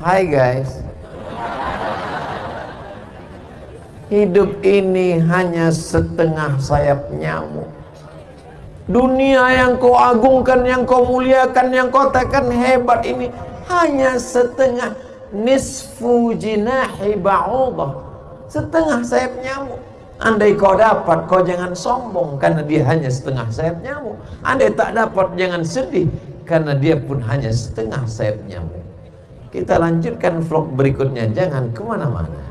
Hai guys. Hidup ini hanya setengah sayap nyamuk. Dunia yang kau agungkan, yang kau muliakan, yang kau katakan hebat ini Hanya setengah nisfu jinahi ba'udah. Setengah sayap nyamuk. Andai kau dapat, kau jangan sombong Karena dia hanya setengah sayap nyamuk. Andai tak dapat, jangan sedih Karena dia pun hanya setengah sayap nyamuk Kita lanjutkan vlog berikutnya. Jangan ke mana-mana